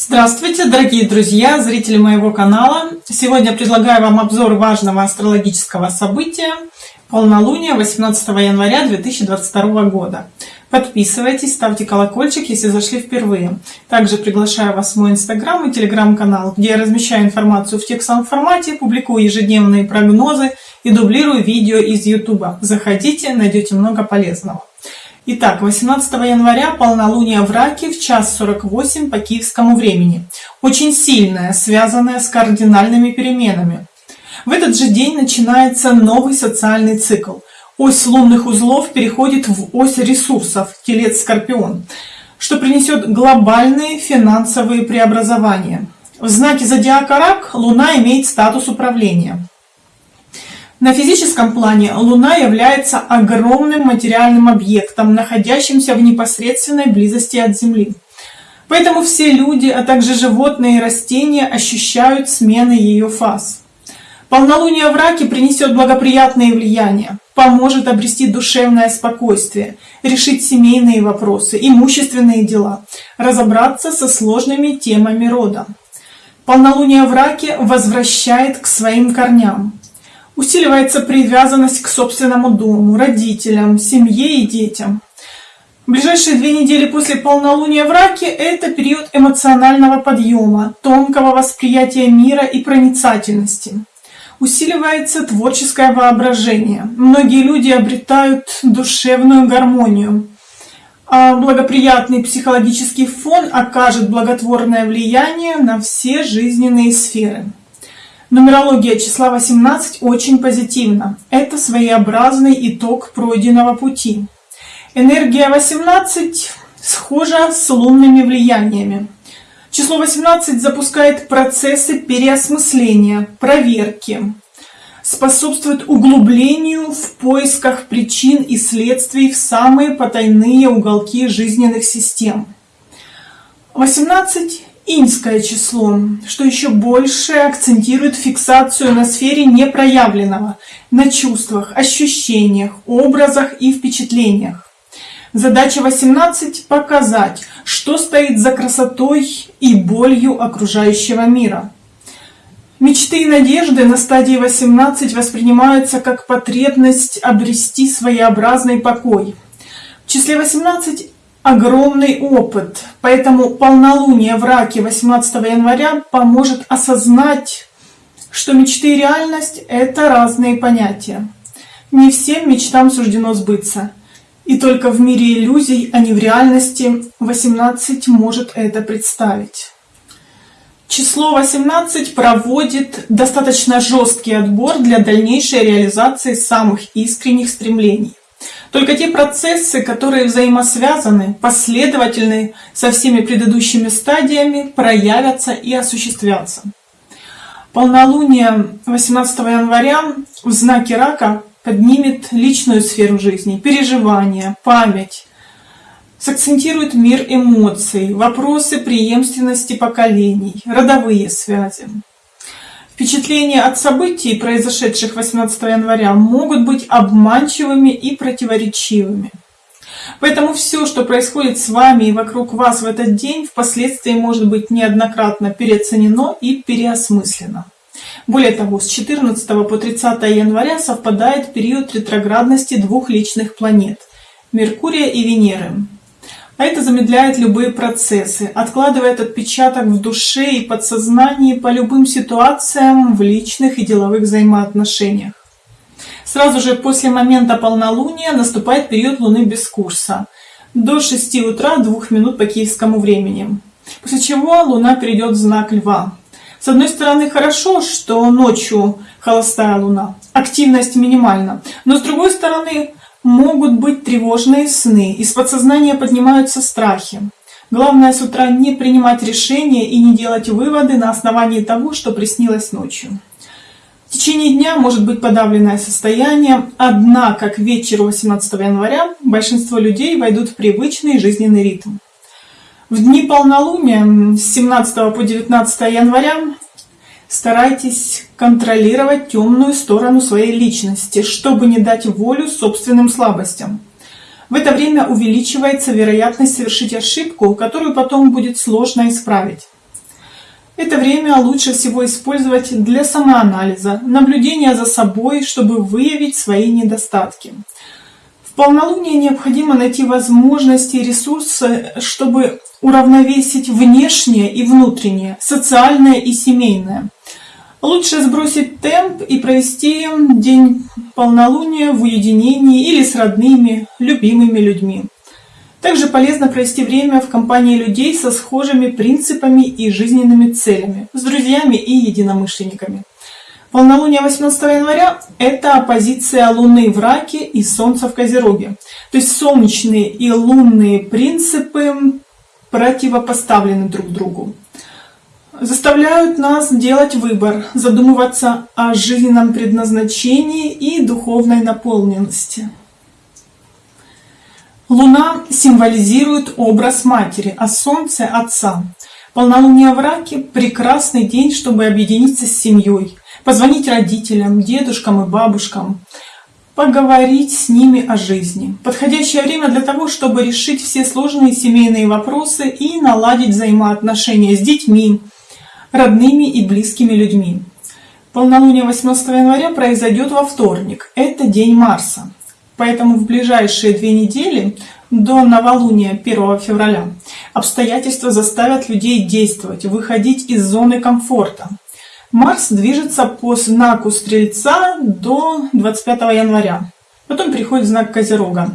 Здравствуйте, дорогие друзья, зрители моего канала! Сегодня предлагаю вам обзор важного астрологического события полнолуния 18 января 2022 года. Подписывайтесь, ставьте колокольчик, если зашли впервые. Также приглашаю вас в мой инстаграм и телеграм-канал, где я размещаю информацию в текстовом формате, публикую ежедневные прогнозы и дублирую видео из ютуба. Заходите, найдете много полезного. Итак, 18 января полнолуние в Раке в час 48 по киевскому времени. Очень сильное, связанное с кардинальными переменами. В этот же день начинается новый социальный цикл. Ось лунных узлов переходит в ось ресурсов, телец-скорпион, что принесет глобальные финансовые преобразования. В знаке зодиака Рак Луна имеет статус управления. На физическом плане Луна является огромным материальным объектом, находящимся в непосредственной близости от Земли. Поэтому все люди, а также животные и растения ощущают смены ее фаз. Полнолуние в Раке принесет благоприятные влияния, поможет обрести душевное спокойствие, решить семейные вопросы, имущественные дела, разобраться со сложными темами рода. Полнолуние в Раке возвращает к своим корням, Усиливается привязанность к собственному дому, родителям, семье и детям. Ближайшие две недели после полнолуния в Раке – это период эмоционального подъема, тонкого восприятия мира и проницательности. Усиливается творческое воображение. Многие люди обретают душевную гармонию. А благоприятный психологический фон окажет благотворное влияние на все жизненные сферы. Нумерология числа 18 очень позитивна. Это своеобразный итог пройденного пути. Энергия 18 схожа с лунными влияниями. Число 18 запускает процессы переосмысления, проверки, способствует углублению в поисках причин и следствий в самые потайные уголки жизненных систем. 18 иньское число, что еще больше акцентирует фиксацию на сфере непроявленного, на чувствах, ощущениях, образах и впечатлениях. Задача 18 – показать, что стоит за красотой и болью окружающего мира. Мечты и надежды на стадии 18 воспринимаются как потребность обрести своеобразный покой. В числе 18 огромный опыт, поэтому полнолуние в раке 18 января поможет осознать, что мечты и реальность – это разные понятия. Не всем мечтам суждено сбыться. И только в мире иллюзий, а не в реальности, 18 может это представить. Число 18 проводит достаточно жесткий отбор для дальнейшей реализации самых искренних стремлений. Только те процессы, которые взаимосвязаны, последовательны со всеми предыдущими стадиями, проявятся и осуществятся. Полнолуние 18 января в знаке рака поднимет личную сферу жизни, переживания, память, сакцентирует мир эмоций, вопросы преемственности поколений, родовые связи. Впечатления от событий, произошедших 18 января, могут быть обманчивыми и противоречивыми. Поэтому все, что происходит с вами и вокруг вас в этот день, впоследствии может быть неоднократно переоценено и переосмыслено. Более того, с 14 по 30 января совпадает период ретроградности двух личных планет – Меркурия и Венеры. А это замедляет любые процессы, откладывает отпечаток в душе и подсознании по любым ситуациям в личных и деловых взаимоотношениях. Сразу же после момента полнолуния наступает период Луны без курса до 6 утра 2 минут по киевскому времени. После чего Луна перейдет в знак Льва. С одной стороны хорошо, что ночью холостая Луна, активность минимальна, но с другой стороны Могут быть тревожные сны, из подсознания поднимаются страхи. Главное с утра не принимать решения и не делать выводы на основании того, что приснилось ночью. В течение дня может быть подавленное состояние, однако к вечеру 18 января большинство людей войдут в привычный жизненный ритм. В дни полнолуния с 17 по 19 января Старайтесь контролировать темную сторону своей личности, чтобы не дать волю собственным слабостям. В это время увеличивается вероятность совершить ошибку, которую потом будет сложно исправить. Это время лучше всего использовать для самоанализа, наблюдения за собой, чтобы выявить свои недостатки. Полнолуние необходимо найти возможности и ресурсы, чтобы уравновесить внешнее и внутреннее, социальное и семейное. Лучше сбросить темп и провести день полнолуния в уединении или с родными, любимыми людьми. Также полезно провести время в компании людей со схожими принципами и жизненными целями, с друзьями и единомышленниками. Полнолуние 18 января – это оппозиция Луны в Раке и Солнца в Козероге. То есть солнечные и лунные принципы противопоставлены друг другу. Заставляют нас делать выбор, задумываться о жизненном предназначении и духовной наполненности. Луна символизирует образ матери, а Солнце – отца. Полнолуние в раке – прекрасный день, чтобы объединиться с семьей, позвонить родителям, дедушкам и бабушкам, поговорить с ними о жизни. Подходящее время для того, чтобы решить все сложные семейные вопросы и наладить взаимоотношения с детьми, родными и близкими людьми. Полнолуние 18 января произойдет во вторник. Это день Марса. Поэтому в ближайшие две недели до новолуния 1 февраля обстоятельства заставят людей действовать, выходить из зоны комфорта. Марс движется по знаку Стрельца до 25 января. Потом приходит знак Козерога,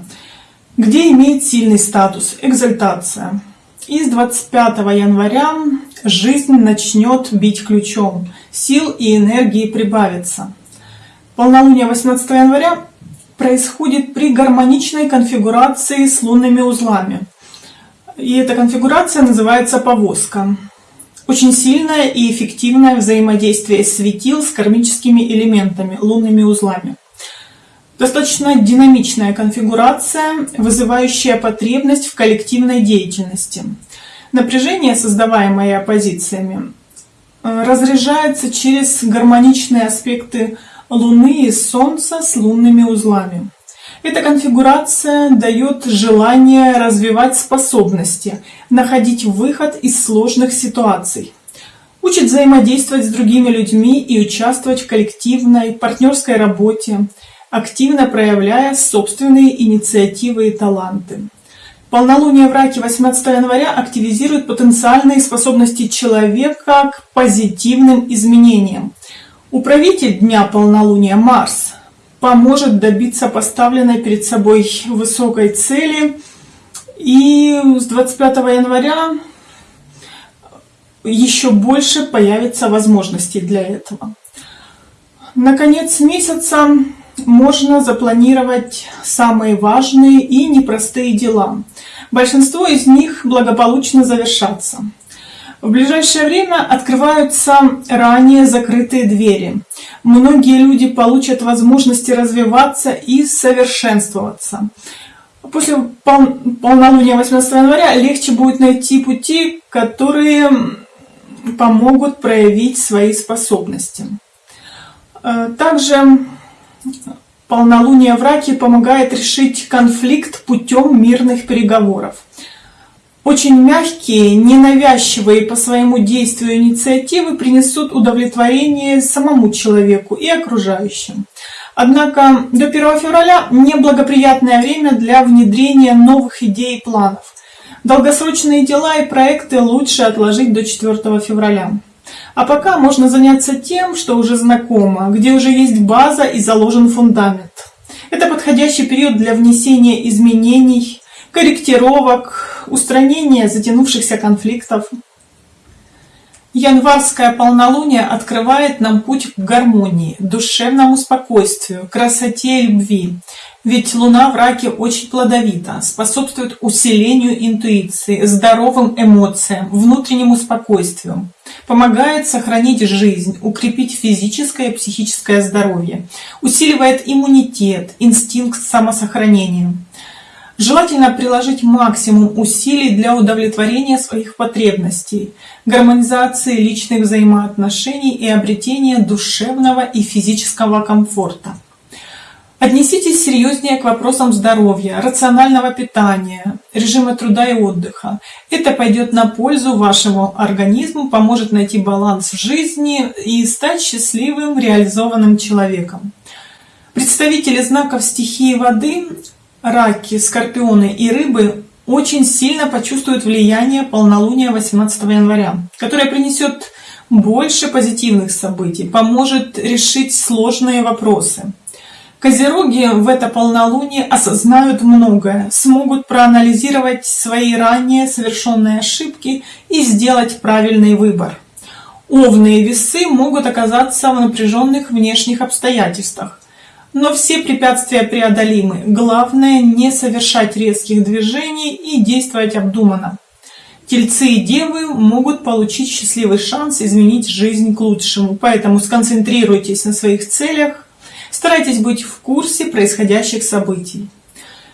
где имеет сильный статус – экзальтация. И с 25 января жизнь начнет бить ключом, сил и энергии прибавится. Полнолуние 18 января происходит при гармоничной конфигурации с лунными узлами. И эта конфигурация называется повозка. Очень сильное и эффективное взаимодействие светил с кармическими элементами, лунными узлами. Достаточно динамичная конфигурация, вызывающая потребность в коллективной деятельности. Напряжение, создаваемое оппозициями, э, разряжается через гармоничные аспекты Луны и Солнца с лунными узлами. Эта конфигурация дает желание развивать способности, находить выход из сложных ситуаций. Учит взаимодействовать с другими людьми и участвовать в коллективной, партнерской работе, активно проявляя собственные инициативы и таланты. Полнолуние в Раке 18 января активизирует потенциальные способности человека к позитивным изменениям, Управитель дня полнолуния Марс поможет добиться поставленной перед собой высокой цели. И с 25 января еще больше появится возможностей для этого. На конец месяца можно запланировать самые важные и непростые дела. Большинство из них благополучно завершатся. В ближайшее время открываются ранее закрытые двери. Многие люди получат возможности развиваться и совершенствоваться. После пол полнолуния 18 января легче будет найти пути, которые помогут проявить свои способности. Э, также полнолуние в раке помогает решить конфликт путем мирных переговоров. Очень мягкие, ненавязчивые по своему действию инициативы принесут удовлетворение самому человеку и окружающим. Однако до 1 февраля неблагоприятное время для внедрения новых идей и планов. Долгосрочные дела и проекты лучше отложить до 4 февраля. А пока можно заняться тем, что уже знакомо, где уже есть база и заложен фундамент. Это подходящий период для внесения изменений, корректировок, устранения затянувшихся конфликтов. Январское полнолуние открывает нам путь к гармонии, душевному спокойствию, красоте и любви. Ведь Луна в раке очень плодовита, способствует усилению интуиции, здоровым эмоциям, внутреннему спокойствию. Помогает сохранить жизнь, укрепить физическое и психическое здоровье. Усиливает иммунитет, инстинкт самосохранения. Желательно приложить максимум усилий для удовлетворения своих потребностей, гармонизации личных взаимоотношений и обретения душевного и физического комфорта. Отнеситесь серьезнее к вопросам здоровья, рационального питания, режима труда и отдыха. Это пойдет на пользу вашему организму, поможет найти баланс в жизни и стать счастливым, реализованным человеком. Представители знаков стихии воды, раки, скорпионы и рыбы очень сильно почувствуют влияние полнолуния 18 января, которое принесет больше позитивных событий, поможет решить сложные вопросы. Козероги в это полнолуние осознают многое, смогут проанализировать свои ранее совершенные ошибки и сделать правильный выбор. Овны и весы могут оказаться в напряженных внешних обстоятельствах, но все препятствия преодолимы. Главное не совершать резких движений и действовать обдуманно. Тельцы и девы могут получить счастливый шанс изменить жизнь к лучшему, поэтому сконцентрируйтесь на своих целях, Старайтесь быть в курсе происходящих событий.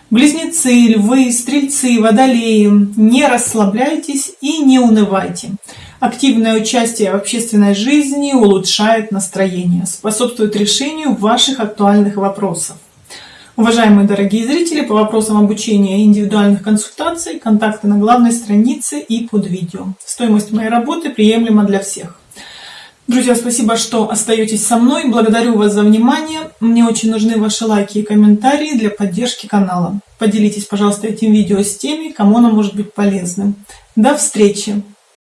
Близнецы, львы, стрельцы, водолеи, не расслабляйтесь и не унывайте. Активное участие в общественной жизни улучшает настроение, способствует решению ваших актуальных вопросов. Уважаемые дорогие зрители, по вопросам обучения и индивидуальных консультаций, контакты на главной странице и под видео. Стоимость моей работы приемлема для всех. Друзья, спасибо, что остаетесь со мной. Благодарю вас за внимание. Мне очень нужны ваши лайки и комментарии для поддержки канала. Поделитесь, пожалуйста, этим видео с теми, кому оно может быть полезным. До встречи!